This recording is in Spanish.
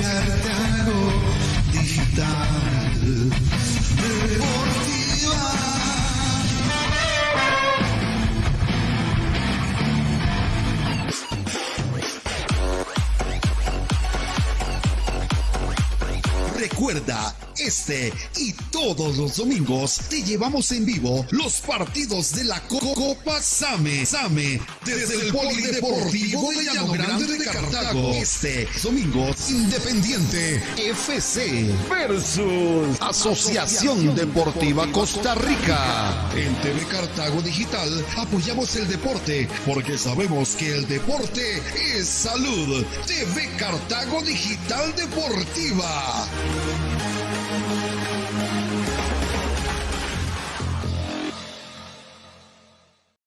Cartago Digital Deportiva. Recuerda este y todos los domingos te llevamos en vivo los partidos de la Copa Same. Same, desde el Polideportivo de Llano Grande de Cartago. Este domingo, Independiente FC versus Asociación Deportiva Costa Rica. En TV Cartago Digital apoyamos el deporte porque sabemos que el deporte es salud. TV Cartago Digital Deportiva.